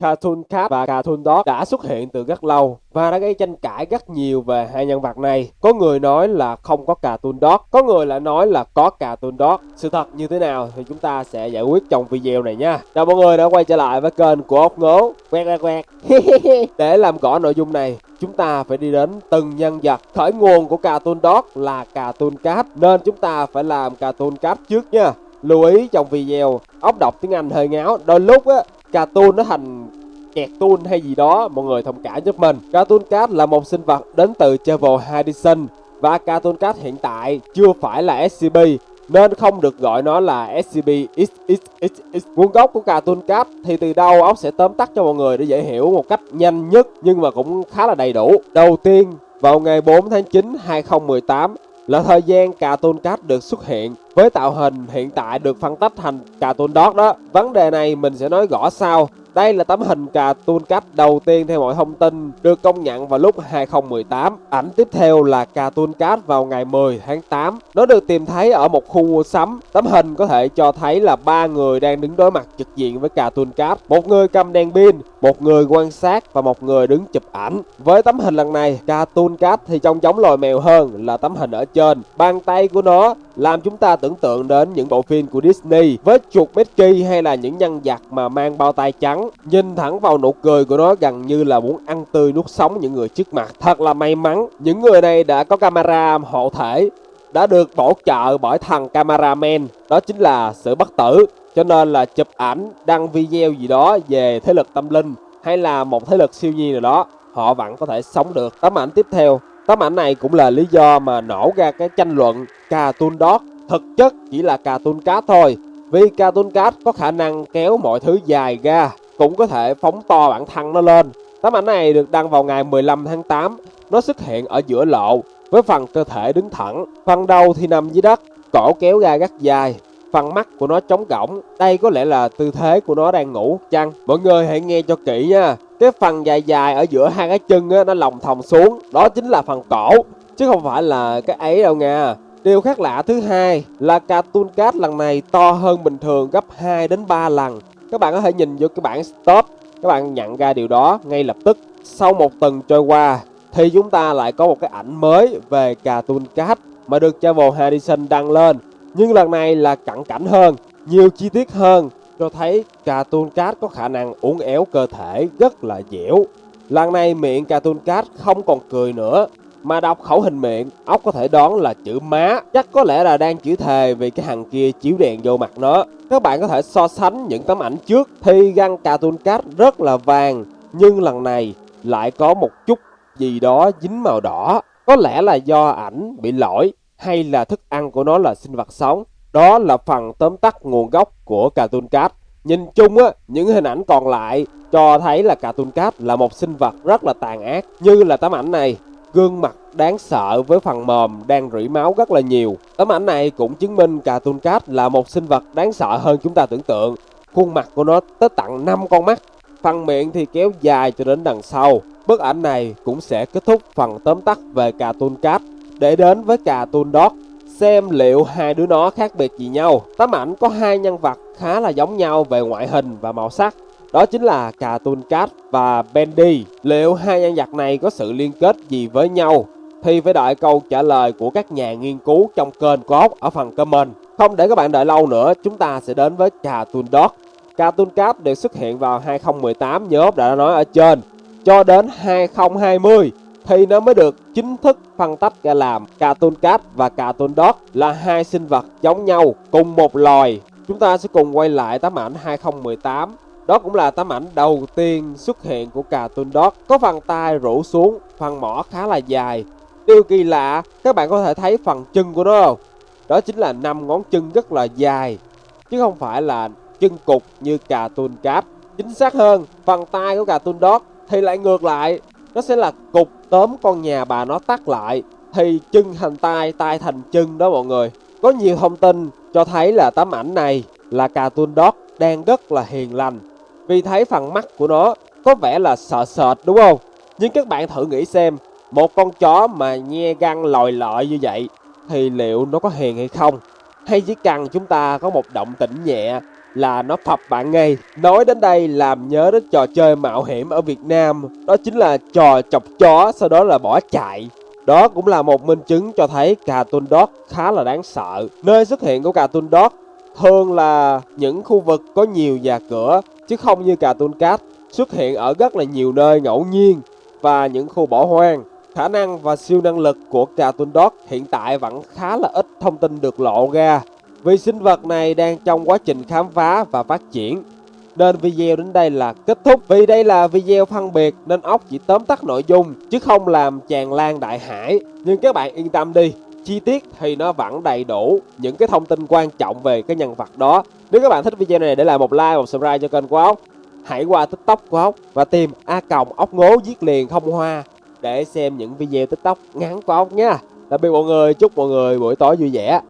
Cartoon Cat và Cartoon Dog đã xuất hiện từ rất lâu và đã gây tranh cãi rất nhiều về hai nhân vật này. Có người nói là không có Cartoon Dog, có người lại nói là có Cartoon Dog. Sự thật như thế nào thì chúng ta sẽ giải quyết trong video này nha. Chào mọi người đã quay trở lại với kênh của ốc ngố. Quẹt quẹt quẹt. Để làm rõ nội dung này, chúng ta phải đi đến từng nhân vật. Khởi nguồn của Cartoon Dog là Cartoon Cat nên chúng ta phải làm Cartoon Cat trước nha. Lưu ý trong video, ốc đọc tiếng Anh hơi ngáo, đôi lúc á cartoon nó thành kẹt tool hay gì đó, mọi người thông cảm giúp mình. Cartoon Cat là một sinh vật đến từ Travel Edition và Cartoon Cat hiện tại chưa phải là SCP nên không được gọi nó là SCP XXXX. Nguồn gốc của Cartoon Cat thì từ đâu ốc sẽ tóm tắt cho mọi người để dễ hiểu một cách nhanh nhất nhưng mà cũng khá là đầy đủ. Đầu tiên, vào ngày 4 tháng 9 2018 là thời gian Cartoon Cat được xuất hiện, với tạo hình hiện tại được phân tách thành Cartoon Dog đó. Vấn đề này mình sẽ nói rõ sau. Đây là tấm hình Cartoon Cat đầu tiên theo mọi thông tin được công nhận vào lúc 2018. Ảnh tiếp theo là cà tuôn cát vào ngày 10 tháng 8. Nó được tìm thấy ở một khu mua sắm. Tấm hình có thể cho thấy là ba người đang đứng đối mặt trực diện với cà tuôn cát. Một người cầm đèn pin, một người quan sát và một người đứng chụp ảnh. Với tấm hình lần này, cà tuôn cát thì trông giống loài mèo hơn là tấm hình ở trên. Bàn tay của nó làm chúng ta tưởng tượng đến những bộ phim của Disney với chuột Mickey hay là những nhân vật mà mang bao tay trắng. Nhìn thẳng vào nụ cười của nó gần như là muốn ăn tươi nuốt sống những người trước mặt. Thật là may mắn, những người này đã có camera hộ thể, đã được bổ trợ bởi thằng cameraman, đó chính là sự bất tử. Cho nên là chụp ảnh, đăng video gì đó về thế lực tâm linh hay là một thế lực siêu nhiên nào đó, họ vẫn có thể sống được. Tấm ảnh tiếp theo Tấm ảnh này cũng là lý do mà nổ ra cái tranh luận Cartoon Dog thực chất chỉ là Cartoon cá thôi. Vì Cartoon Cat có khả năng kéo mọi thứ dài ra, cũng có thể phóng to bản thân nó lên. Tấm ảnh này được đăng vào ngày 15 tháng 8, nó xuất hiện ở giữa lộ, với phần cơ thể đứng thẳng, phần đầu thì nằm dưới đất, cổ kéo ra rất dài, phần mắt của nó trống rỗng. Đây có lẽ là tư thế của nó đang ngủ chăng? Mọi người hãy nghe cho kỹ nha. Cái phần dài dài ở giữa hai cái chân á, nó lồng thòng xuống, đó chính là phần cổ, chứ không phải là cái ấy đâu nha. Điều khác lạ thứ hai là Cartoon Cat lần này to hơn bình thường gấp 2 đến 3 lần. Các bạn có thể nhìn vô cái bảng stop, các bạn nhận ra điều đó ngay lập tức. Sau một tuần trôi qua thì chúng ta lại có một cái ảnh mới về Cartoon Cat mà được Travel Harrison đăng lên. Nhưng lần này là cận cảnh hơn, nhiều chi tiết hơn, cho thấy Cartoon Cat có khả năng uốn éo cơ thể rất là dẻo. Lần này miệng Cartoon Cat không còn cười nữa, mà đọc khẩu hình miệng, ốc có thể đoán là chữ má, chắc có lẽ là đang chữ thề vì cái hàng kia chiếu đèn vô mặt nó. Các bạn có thể so sánh những tấm ảnh trước thì găng Cartoon Cat rất là vàng, nhưng lần này lại có một chút gì đó dính màu đỏ. Có lẽ là do ảnh bị lỗi hay là thức ăn của nó là sinh vật sống. Đó là phần tóm tắt nguồn gốc của Cartoon Cat. Nhìn chung á, những hình ảnh còn lại cho thấy là Cartoon Cat là một sinh vật rất là tàn ác như là tấm ảnh này. Gương mặt đáng sợ với phần mồm đang rỉ máu rất là nhiều. Tấm ảnh này cũng chứng minh Cartoon Cat là một sinh vật đáng sợ hơn chúng ta tưởng tượng. Khuôn mặt của nó tới tận 5 con mắt, phần miệng thì kéo dài cho đến đằng sau. Bức ảnh này cũng sẽ kết thúc phần tóm tắt về Cartoon Cat để đến với Cartoon Dog xem liệu hai đứa nó khác biệt gì nhau. Tấm ảnh có hai nhân vật khá là giống nhau về ngoại hình và màu sắc. Đó chính là Cartoon Cat và Bendy. Liệu hai nhân vật này có sự liên kết gì với nhau? Thì phải đợi câu trả lời của các nhà nghiên cứu trong kênh của ở phần comment. Không để các bạn đợi lâu nữa, chúng ta sẽ đến với Cartoon Dog. Cartoon Cat được xuất hiện vào 2018 như đã nói ở trên. Cho đến 2020 thì nó mới được chính thức phân tách ra làm Cartoon Cat và Cartoon Dog là hai sinh vật giống nhau cùng một loài. Chúng ta sẽ cùng quay lại tấm ảnh 2018. Đó cũng là tấm ảnh đầu tiên xuất hiện của cà Cartoon Dog. Có phần tai rũ xuống, phần mỏ khá là dài. Điều kỳ lạ, các bạn có thể thấy phần chân của nó không? Đó chính là năm ngón chân rất là dài, chứ không phải là chân cục như cà Cartoon cáp Chính xác hơn, phần tay của cà Cartoon Dog thì lại ngược lại, nó sẽ là cục tóm con nhà bà nó tắt lại thì chân thành tay tay thành chân đó mọi người có nhiều thông tin cho thấy là tấm ảnh này là cà cartoon dog đang rất là hiền lành vì thấy phần mắt của nó có vẻ là sợ sệt đúng không nhưng các bạn thử nghĩ xem một con chó mà nhe răng lòi lợi như vậy thì liệu nó có hiền hay không hay chỉ cần chúng ta có một động tĩnh nhẹ là nó phập bạn ngay. Nói đến đây làm nhớ đến trò chơi mạo hiểm ở Việt Nam, đó chính là trò chọc chó sau đó là bỏ chạy. Đó cũng là một minh chứng cho thấy Cartoon Dog khá là đáng sợ. Nơi xuất hiện của Cartoon Dog thường là những khu vực có nhiều nhà cửa, chứ không như cà Cartoon cát, xuất hiện ở rất là nhiều nơi ngẫu nhiên và những khu bỏ hoang. Khả năng và siêu năng lực của cà Cartoon đót hiện tại vẫn khá là ít thông tin được lộ ra vì sinh vật này đang trong quá trình khám phá và phát triển. Nên video đến đây là kết thúc Vì đây là video phân biệt, nên ốc chỉ tóm tắt nội dung, chứ không làm tràn lan đại hải Nhưng các bạn yên tâm đi chi tiết thì nó vẫn đầy đủ những cái thông tin quan trọng về cái nhân vật đó. Nếu các bạn thích video này để lại một like, một subscribe cho kênh của ốc, hãy qua tiktok của ốc và tìm a còng ốc ngố giết liền không hoa để xem những video tiktok ngắn của ốc nha. Tạm biệt mọi người, chúc mọi người buổi tối vui vẻ.